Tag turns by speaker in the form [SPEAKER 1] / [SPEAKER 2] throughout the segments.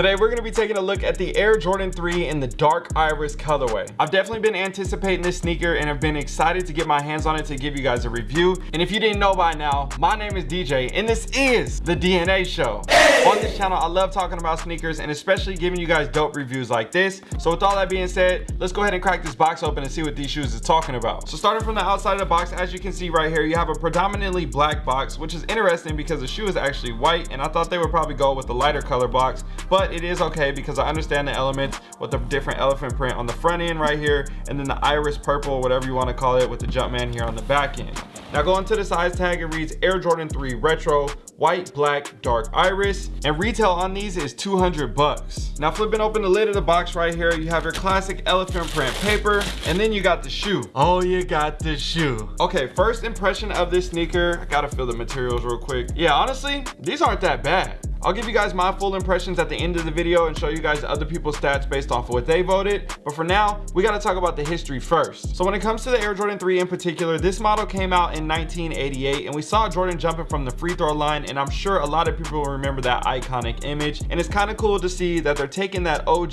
[SPEAKER 1] Today we're going to be taking a look at the Air Jordan 3 in the dark iris colorway. I've definitely been anticipating this sneaker and have been excited to get my hands on it to give you guys a review. And if you didn't know by now, my name is DJ and this is the DNA show. On this channel, I love talking about sneakers and especially giving you guys dope reviews like this. So with all that being said, let's go ahead and crack this box open and see what these shoes is talking about. So starting from the outside of the box, as you can see right here, you have a predominantly black box, which is interesting because the shoe is actually white and I thought they would probably go with the lighter color box, but it is okay because I understand the elements with the different elephant print on the front end right here and then the iris purple, whatever you want to call it with the Jumpman here on the back end. Now going to the size tag, it reads Air Jordan 3 Retro, white, black, dark iris, and retail on these is 200 bucks. Now flipping open the lid of the box right here, you have your classic elephant print paper, and then you got the shoe. Oh, you got the shoe. Okay, first impression of this sneaker, I gotta feel the materials real quick. Yeah, honestly, these aren't that bad. I'll give you guys my full impressions at the end of the video and show you guys other people's stats based off of what they voted. But for now, we got to talk about the history first. So when it comes to the Air Jordan 3 in particular, this model came out in 1988 and we saw Jordan jumping from the free throw line and I'm sure a lot of people will remember that iconic image. And it's kind of cool to see that they're taking that OG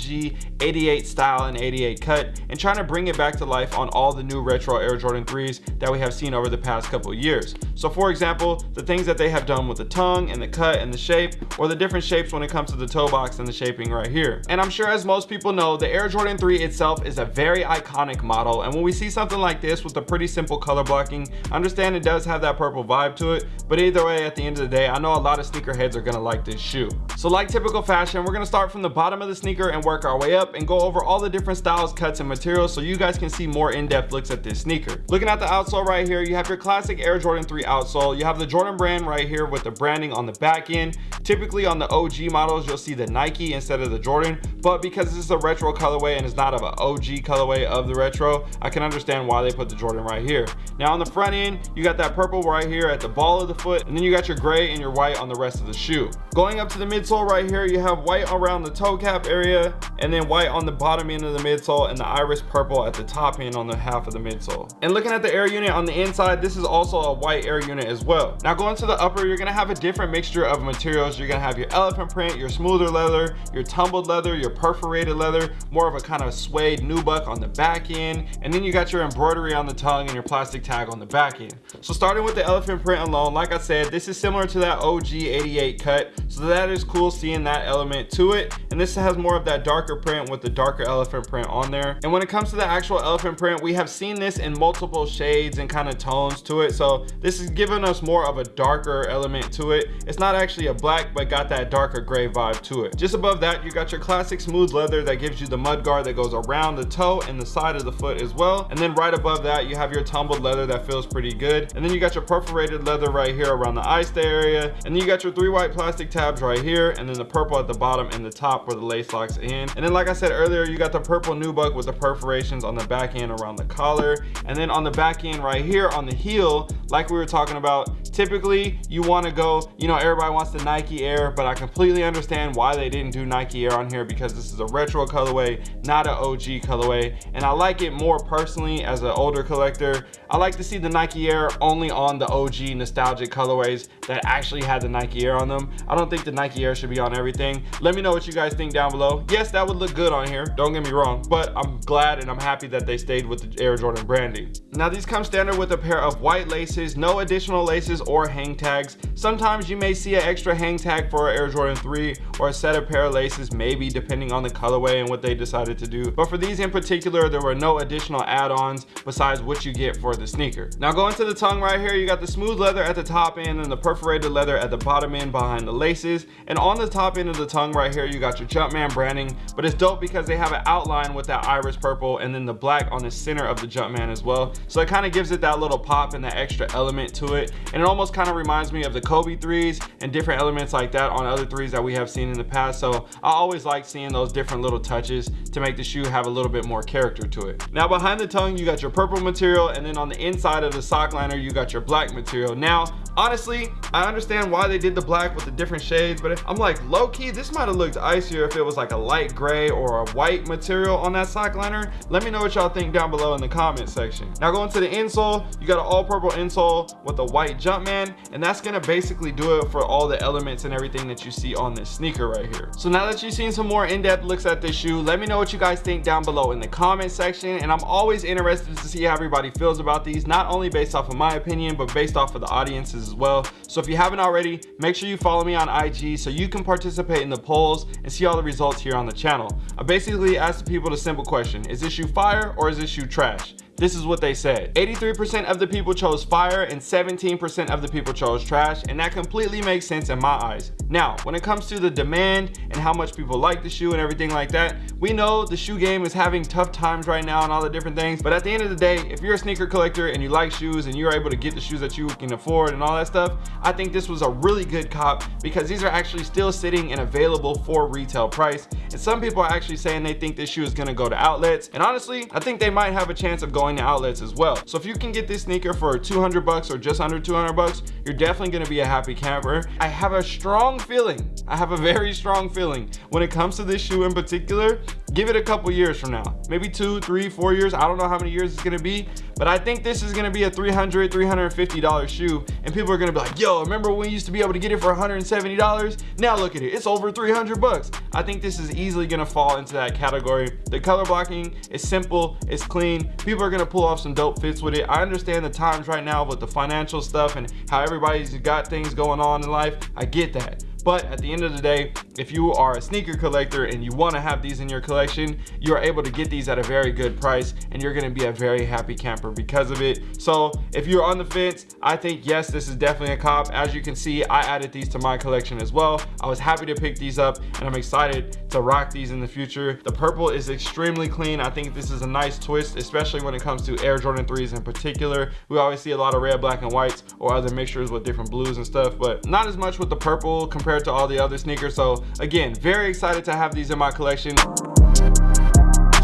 [SPEAKER 1] 88 style and 88 cut and trying to bring it back to life on all the new retro Air Jordan 3s that we have seen over the past couple years. So for example, the things that they have done with the tongue and the cut and the shape or the different shapes when it comes to the toe box and the shaping right here. And I'm sure as most people know, the Air Jordan 3 itself is a very iconic model. And when we see something like this with a pretty simple color blocking, I understand it does have that purple vibe to it. But either way, at the end of the day, I know a lot of sneakerheads are gonna like this shoe. So like typical fashion, we're gonna start from the bottom of the sneaker and work our way up and go over all the different styles, cuts, and materials so you guys can see more in-depth looks at this sneaker. Looking at the outsole right here, you have your classic Air Jordan 3 outsole. You have the Jordan brand right here with the branding on the back end. Typically on the OG models, you'll see the Nike instead of the Jordan, but because this is a retro colorway and it's not of an OG colorway of the retro, I can understand why they put the Jordan right here. Now on the front end, you got that purple right here at the ball of the foot, and then you got your gray and your white on the rest of the shoe. Going up to the midsole right here, you have white around the toe cap area, and then white on the bottom end of the midsole, and the iris purple at the top end on the half of the midsole. And looking at the air unit on the inside, this is also a white air unit as well. Now going to the upper, you're gonna have a different mixture of materials. You're gonna have your elephant print, your smoother leather, your tumbled leather, your perforated leather, more of a kind of suede nubuck on the back end, and then you got your embroidery on the tongue and your plastic tag on the back end. So starting with the elephant print alone, like I said, this is similar to that OG 88 cut, so that is cool seeing that element to it. And this has more of that darker print with the darker elephant print on there. And when it comes to the actual elephant print, we have seen this in multiple shades and kind of tones to it. So this is giving us more of a darker element to it. It's not actually a black, but got that darker gray vibe to it. Just above that, you got your classic smooth leather that gives you the mud guard that goes around the toe and the side of the foot as well. And then right above that, you have your tumbled leather that feels pretty good. And then you got your perforated leather right here around the eye stay area. And then you got your three white plastic tabs right here. And then the purple at the bottom and the top where the lace locks in. And then like I said earlier, you got the purple nubuck with the perforations on the back end around the collar. And then on the back end right here on the heel, like we were talking about, typically you want to go you know everybody wants the nike air but i completely understand why they didn't do nike air on here because this is a retro colorway not an og colorway. And i like it more personally as an older collector. I like to see the nike air only on the og nostalgic colorways that actually had the nike air on them. I don't think the nike air should be on everything. Let me know what you guys think down below. Yes that would look good on here. Don't get me wrong but i'm glad and i'm happy that they stayed with the air jordan branding now these come standard with a pair of white laces no additional laces or hang tags. Sometimes you may see an extra hang tag for Air Jordan 3 or a set of pair of laces, maybe depending on the colorway and what they decided to do. But for these in particular, there were no additional add-ons besides what you get for the sneaker. Now going to the tongue right here, you got the smooth leather at the top end and the perforated leather at the bottom end behind the laces. And on the top end of the tongue right here, you got your Jumpman branding, but it's dope because they have an outline with that iris purple and then the black on the center of the Jumpman as well. So it kind of gives it that little pop and that extra element to it. And it almost kind of reminds me of the Kobe threes and different elements like that on other threes that we have seen in the past. So I always like seeing those different little touches to make the shoe have a little bit more character to it. Now behind the tongue, you got your purple material and then on the inside of the sock liner, you got your black material. Now honestly i understand why they did the black with the different shades but i'm like low-key this might have looked icier if it was like a light gray or a white material on that sock liner. Let me know what y'all think down below in the comment section. Now going to the insole you got an all purple insole with a white jumpman and that's gonna basically do it for all the elements and everything that you see on this sneaker right here. So now that you've seen some more in-depth looks at this shoe let me know what you guys think down below in the comment section and i'm always interested to see how everybody feels about these not only based off of my opinion but based off of the audiences as well. So if you haven't already make sure you follow me on ig so you can participate in the polls and see all the results here on the channel. I basically asked the people the simple question is this shoe fire or is this shoe trash this is what they said. 83% of the people chose fire and 17% of the people chose trash and that completely makes sense in my eyes. Now when it comes to the demand and how much people like the shoe and everything like that we know the shoe game is having tough times right now and all the different things but at the end of the day if you're a sneaker collector and you like shoes and you're able to get the shoes that you can afford and all that stuff i think this was a really good cop because these are actually still sitting and available for retail price and some people are actually saying they think this shoe is going to go to outlets and honestly i think they might have a chance of going going to outlets as well. So if you can get this sneaker for 200 bucks or just under 200 bucks you're definitely going to be a happy camper. I have a strong feeling i have a very strong feeling when it comes to this shoe in particular give it a couple years from now. Maybe two three four years i don't know how many years it's going to be but i think this is going to be a 300 350 dollar shoe and people are going to be like yo remember when we used to be able to get it for 170 dollars? Now look at it it's over 300 bucks. I think this is easily going to fall into that category. The color blocking is simple it's clean people are going gonna pull off some dope fits with it. I understand the times right now with the financial stuff and how everybody's got things going on in life. I get that but at the end of the day if you are a sneaker collector and you want to have these in your collection you are able to get these at a very good price and you're going to be a very happy camper because of it. So if you're on the fence i think yes this is definitely a cop. As you can see i added these to my collection as well. I was happy to pick these up and i'm excited to rock these in the future. The purple is extremely clean. I think this is a nice twist especially when it comes to air jordan 3s in particular. We always see a lot of red black and whites or other mixtures with different blues and stuff but not as much with the purple compared to all the other sneakers so again very excited to have these in my collection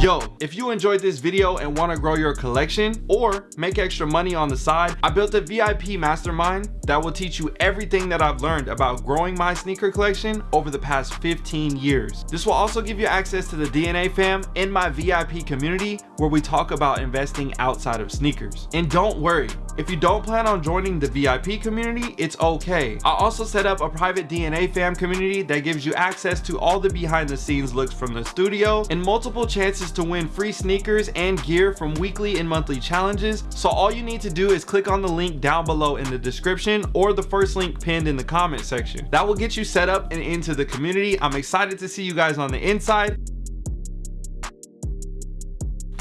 [SPEAKER 1] Yo, if you enjoyed this video and want to grow your collection or make extra money on the side, I built a VIP mastermind that will teach you everything that I've learned about growing my sneaker collection over the past 15 years. This will also give you access to the DNA fam in my VIP community where we talk about investing outside of sneakers. And don't worry, if you don't plan on joining the VIP community, it's okay. I also set up a private DNA fam community that gives you access to all the behind the scenes looks from the studio and multiple chances to win free sneakers and gear from weekly and monthly challenges. So all you need to do is click on the link down below in the description or the first link pinned in the comment section. That will get you set up and into the community. I'm excited to see you guys on the inside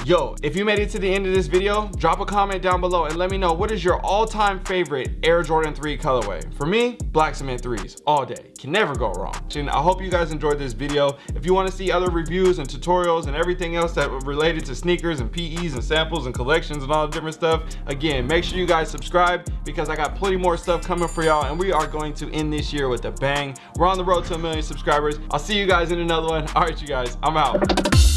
[SPEAKER 1] yo if you made it to the end of this video drop a comment down below and let me know what is your all-time favorite air jordan 3 colorway. For me black cement threes all day. Can never go wrong. And i hope you guys enjoyed this video. If you want to see other reviews and tutorials and everything else that related to sneakers and pe's and samples and collections and all the different stuff again make sure you guys subscribe because i got plenty more stuff coming for y'all and we are going to end this year with a bang. We're on the road to a million subscribers. I'll see you guys in another one. All right you guys i'm out